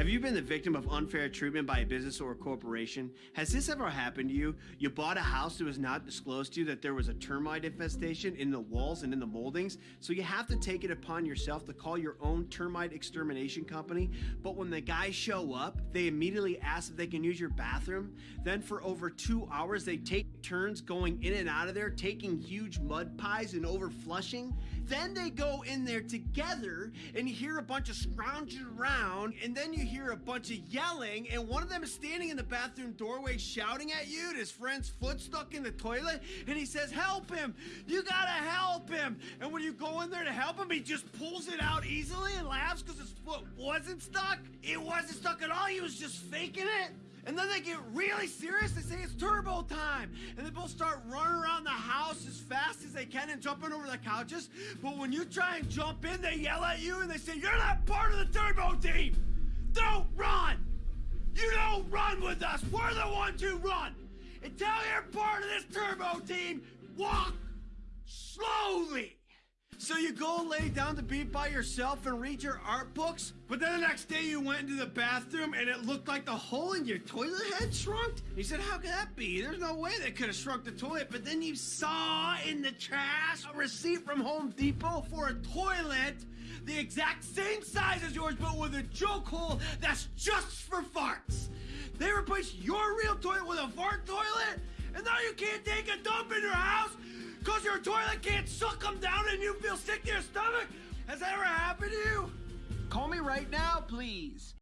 Have you been the victim of unfair treatment by a business or a corporation? Has this ever happened to you? You bought a house that was not disclosed to you that there was a termite infestation in the walls and in the moldings, so you have to take it upon yourself to call your own termite extermination company. But when the guys show up, they immediately ask if they can use your bathroom. Then for over two hours, they take turns going in and out of there, taking huge mud pies and over flushing. Then they go in there together and you hear a bunch of scrounging around and then you hear a bunch of yelling and one of them is standing in the bathroom doorway shouting at you and his friend's foot stuck in the toilet and he says help him you gotta help him and when you go in there to help him he just pulls it out easily and laughs because his foot wasn't stuck it wasn't stuck at all he was just faking it and then they get really serious. They say it's turbo time. And they both start running around the house as fast as they can and jumping over the couches. But when you try and jump in, they yell at you and they say, You're not part of the turbo team. Run with us. We're the ones who run. Until you're part of this turbo team, walk slowly. So you go lay down to be by yourself and read your art books, but then the next day you went into the bathroom and it looked like the hole in your toilet had shrunk? You said, how could that be? There's no way they could have shrunk the toilet, but then you saw in the trash a receipt from Home Depot for a toilet the exact same size as yours, but with a joke hole that's just for farts. They replaced your real toilet with a fart toilet, and now you can't take a dump in your house because your toilet can't suck them down and you feel sick to your stomach? Has that ever happened to you? Call me right now, please.